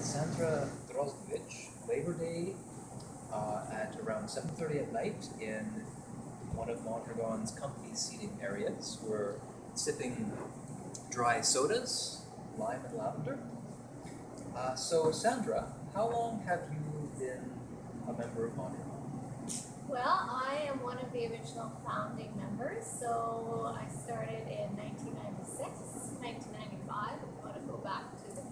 Sandra Droznovich, Labor Day uh, at around 7.30 at night in one of Mondragon's company seating areas. We're sipping dry sodas, lime and lavender. Uh, so Sandra, how long have you been a member of Mondragon? Well, I am one of the original founding members, so I started in 1996, 1995. I want to go back to the.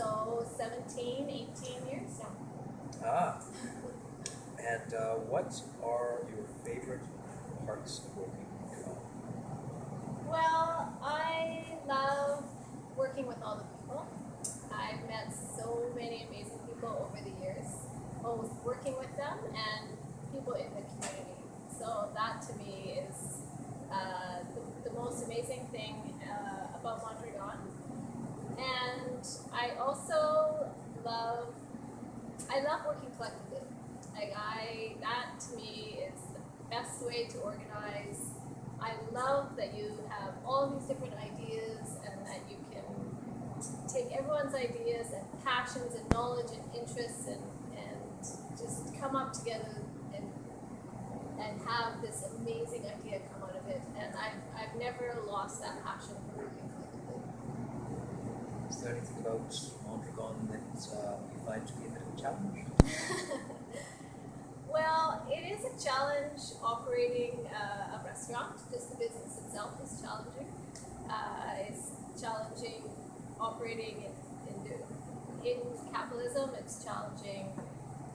So 17, 18 years now. Ah. And uh, what are your favorite parts of working? Well, I love working with all the people. I've met so many amazing people over the years, both working with them and people in the community. So that to me is uh, the, the most amazing thing uh, about Mondragon. I also love, I love working collectively. Like I, that to me is the best way to organize. I love that you have all these different ideas and that you can take everyone's ideas and passions and knowledge and interests and, and just come up together and and have this amazing idea come out of it. And I've, I've never lost that passion for working. Is there anything about Mondragon that uh, you find to be a bit of a challenge? well, it is a challenge operating uh, a restaurant. Just the business itself is challenging. Uh, it's challenging operating in, in, in capitalism. It's challenging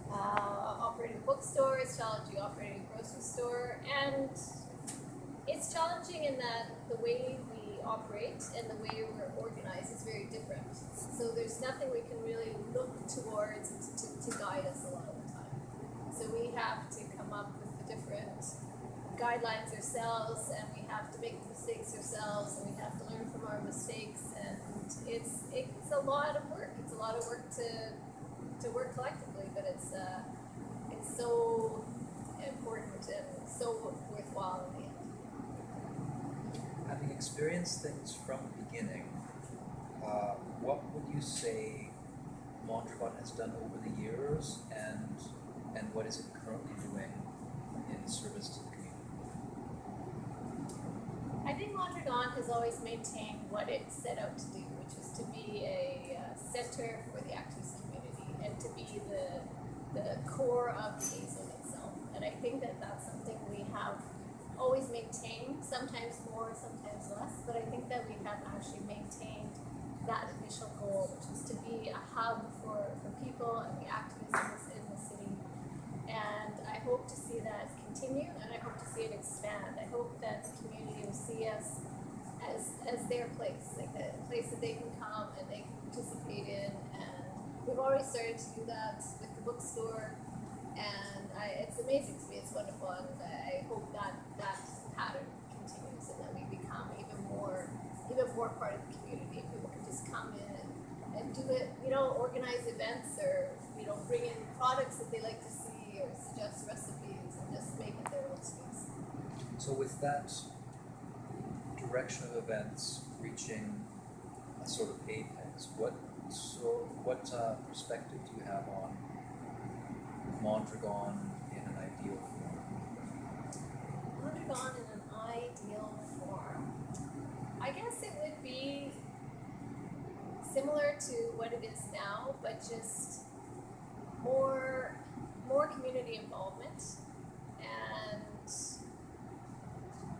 uh, operating a bookstore. It's challenging operating a grocery store, and it's challenging in that the way operate and the way we're organized is very different. So there's nothing we can really look towards to, to guide us a lot of the time. So we have to come up with the different guidelines ourselves, and we have to make mistakes ourselves, and we have to learn from our mistakes. And it's it's a lot of work. It's a lot of work to to work collectively, but it's uh, it's so important and so worthwhile in the end. Having experienced things from the beginning, uh, what would you say Mondragon has done over the years, and and what is it currently doing in service to the community? I think Mondragon has always maintained what it set out to do, which is to be a uh, center for the activist community and to be the the core of the A itself. And I think that that's something we have always maintained, sometimes more, sometimes think that we have actually maintained that initial goal, which is to be a hub for, for people and the activists in the city. And I hope to see that continue and I hope to see it expand. I hope that the community will see us as, as their place, like a place that they can come and they can participate in. And we've already started to do that with the bookstore and I, it's amazing to me. It's wonderful, and I hope that that pattern continues and that we become even more, even more part of the community. People can just come in and, and do it. You know, organize events or you know bring in products that they like to see or suggest recipes and just make it their own space. So with that direction of events reaching a sort of apex, what so what uh, perspective do you have on Mondragon in an ideal form? Mondragon in an ideal form. I guess it would be similar to what it is now, but just more more community involvement and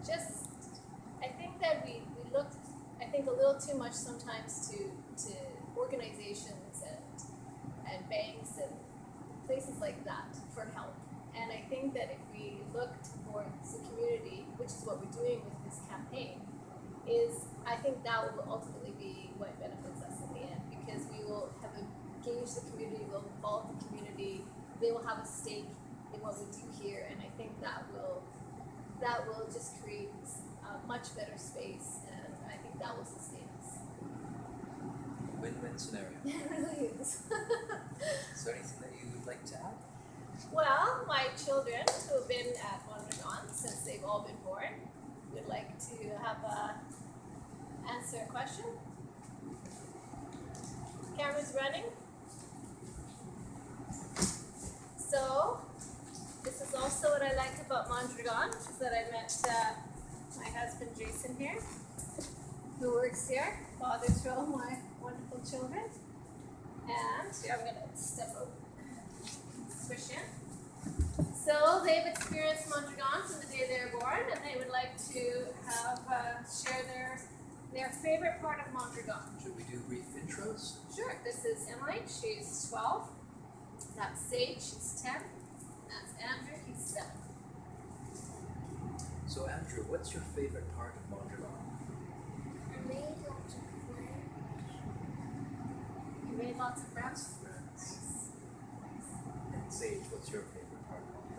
just I think that we, we look I think a little too much sometimes to to organizations and and banks and places like that for help. And I think that if we look towards the community, which is what we're doing with this campaign, is I think that will ultimately be what benefits us in the end because we will have engaged the community, we'll involve the community, they will have a stake in what we do here, and I think that will that will just create a much better space, and I think that will sustain us. Win-win scenario. It really is. Is there anything that you would like to add? Well, my children who have been at Mondragon since they've all been born would like to have a answer a question. was running. So, this is also what I like about Mondragon, is that I met uh, my husband Jason here, who works here, fathers to all my wonderful children. And I'm gonna step out, swish in. So they've experienced Mondragon from the day they were born, and they would like to have uh, share their their favorite part of Mondragon. Should we do brief intros? Sure. This is Emily. She's 12. That's Sage. She's 10. That's Andrew. He's 7. So Andrew, what's your favorite part of Mondragon? I made lots of friends. You made lots of friends? Friends. And Sage, what's your favorite part of Mondragon?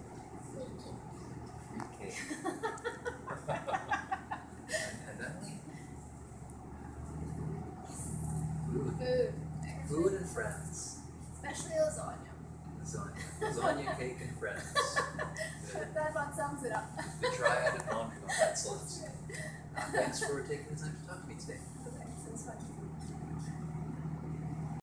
Free cake. and, and Emily? Food. Food. And friends. Especially lasagna. Lasagna. Lasagna, cake, and friends. That about sums it up. the triad of Mondragon. Excellent. Uh, thanks for taking the time to talk to me today. Okay, so it's fun.